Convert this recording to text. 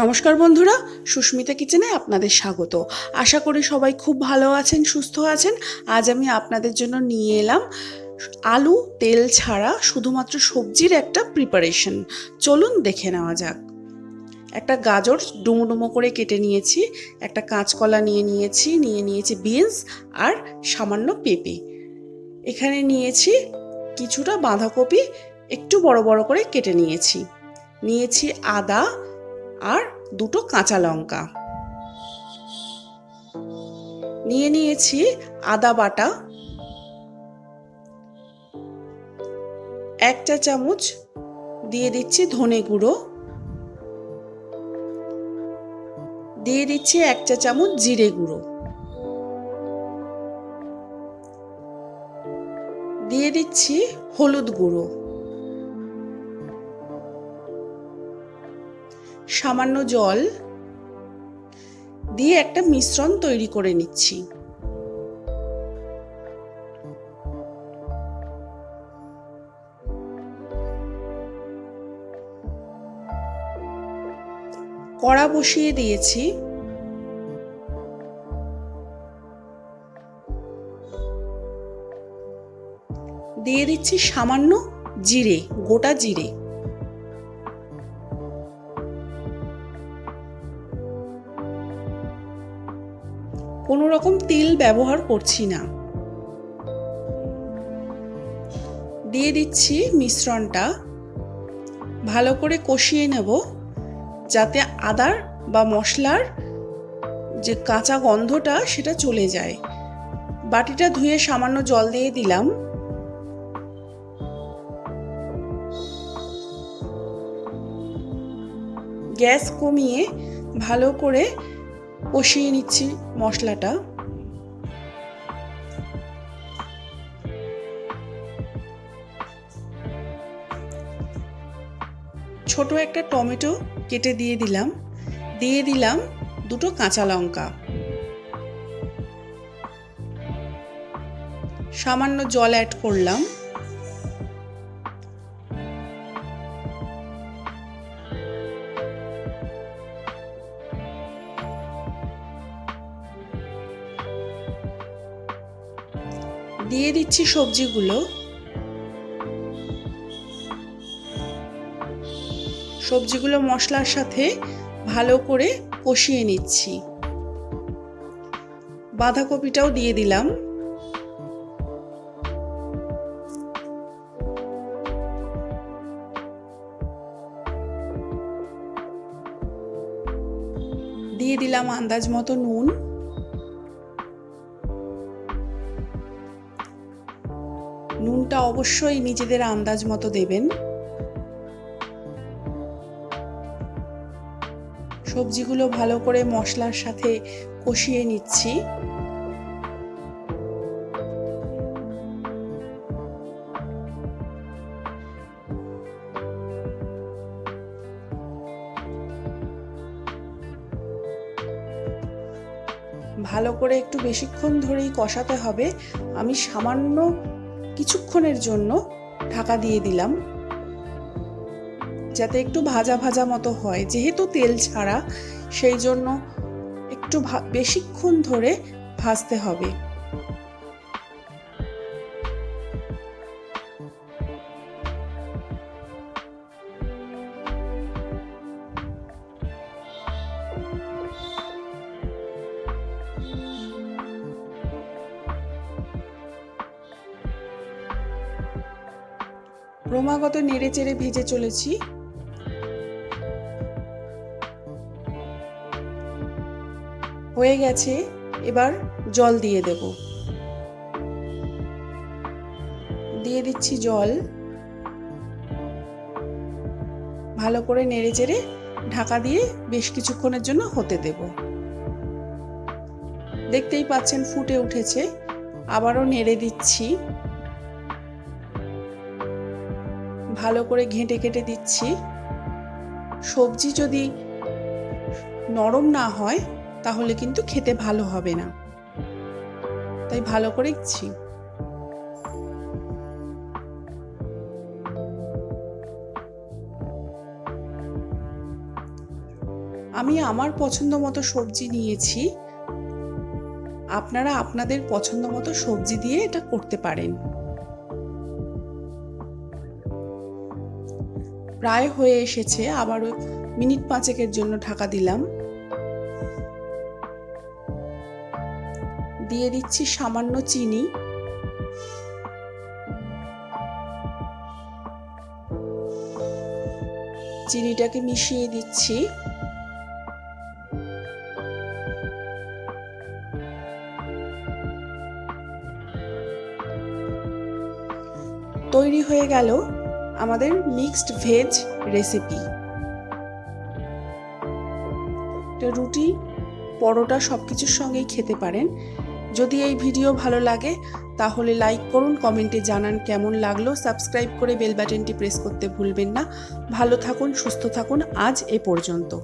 নমস্কার বন্ধুরা, সুস্মিতা কিচেনে আপনাদের স্বাগত। আশা করি সবাই খুব ভালো আছেন, সুস্থ আছেন। আজ আমি আপনাদের জন্য নিয়ে এলাম আলু, তেল ছাড়া শুধুমাত্র সবজির একটা প্রিপারেশন চলুন দেখে নেওয়া যাক। একটা গাজর ডুমো ডুমো করে কেটে নিয়েছি, একটা কাঁচকলা নিয়ে নিয়েছি নিয়ে নিয়েছি বিনস আর সামান্য পেঁপে। এখানে নিয়েছি কিছুটা বাঁধাকপি, একটু বড় বড় করে কেটে নিয়েছি। নিয়েছি আদা আর দুটো কাঁচা লঙ্কা। নিয়ে নিয়েছি আদা বাটা। এক চা চামচ দিয়ে দিচ্ছি ধনে গুঁড়ো। দিয়ে দিচ্ছি এক চা চামচ জিরে গুঁড়ো। দিয়ে দিচ্ছি হলুদ গুঁড়ো। সামান্য জল দিয়ে একটা মিশ্রণ তৈরি করে নিচ্ছি। কড়া বসিয়ে দিয়েছি। দিয়ে দিচ্ছি সামান্য জিরে, গোটা জিরে। কোনো রকম তেল ব্যবহার করছি না। দিয়ে দিচ্ছি মিশ্রণটা। ভালো করে কষিয়ে নেব যাতে আদার বা মশলার যে কাঁচা গন্ধটা সেটা চলে যায়। বাটিটা ধুয়ে সামান্য জল দিয়ে দিলাম। গ্যাস কমিয়ে ভালো করে কষিয়ে নিচ্ছি মশলাটা। ছোট একটা টমেটো কেটে দিয়ে দিলাম। দিয়ে দিলাম দুটো কাঁচা লঙ্কা। সামান্য জল অ্যাড করলাম। দিয়ে দিচ্ছি সবজিগুলো। সবজিগুলো মশলার সাথে ভালো করে কষিয়ে নিচ্ছি। বাঁধাকপিটাও দিয়ে দিলাম। দিয়ে দিলাম আন্দাজ মতো নুন। নুনটা অবশ্যই নিজেদের আন্দাজ মতো দেবেন। সবজিগুলো ভালো করে মশলার সাথে কষিয়ে নিচ্ছি। ভালো করে একটু বেশিক্ষণ ধরেই কষাতে হবে। আমি সামান্য কিছুক্ষণের জন্য ঢাকা দিয়ে দিলাম। যাতে একটু ভাজা ভাজা মতো হয়। যেহেতু তেল ছাড়া, সেই জন্য একটু বেশিক্ষণ ধরে ভাজতে হবে। ক্রমাগত নেড়ে চেড়ে ভেজে চলেছি। হয়ে গেছে, এবার জল দিয়ে দেব। দিয়ে দিচ্ছি জল। ভালো করে নেড়ে চেড়ে ঢাকা দিয়ে বেশ কিছুক্ষণের জন্য হতে দেব। দেখতেই পাচ্ছেন ফুটে উঠেছে। আবারও নেড়ে দিচ্ছি। ভালো করে ঘেঁটে ঘেঁটে দিচ্ছি। সবজি যদি নরম না হয়, তাহলে কিন্তু খেতে ভালো হবে না। তাই ভালো করে দিচ্ছি। আমি আমার পছন্দ মতো সবজি নিয়েছি। আপনারা আপনাদের পছন্দ মতো সবজি দিয়ে এটা করতে পারেন। প্রায় হয়ে এসেছে, আবারও মিনিট পাঁচেকের জন্য ঢাকা দিলাম। দিয়ে দিচ্ছি সামান্য চিনি। চিনিটাকে মিশিয়ে দিচ্ছি। তৈরি হয়ে গেল। আমাদের মিক্সড ভেজ রেসিপি রুটি, পরোটা সব কিছুর সঙ্গেই খেতে পারেন। যদি এই ভিডিও ভালো লাগে, তাহলে লাইক করুন কমেন্টে জানান কেমন লাগল। সাবস্ক্রাইব করে বেল বাটনটি প্রেস করতে ভুলবেন না। ভালো থাকুন, সুস্থ থাকুন, আজ এ পর্যন্ত।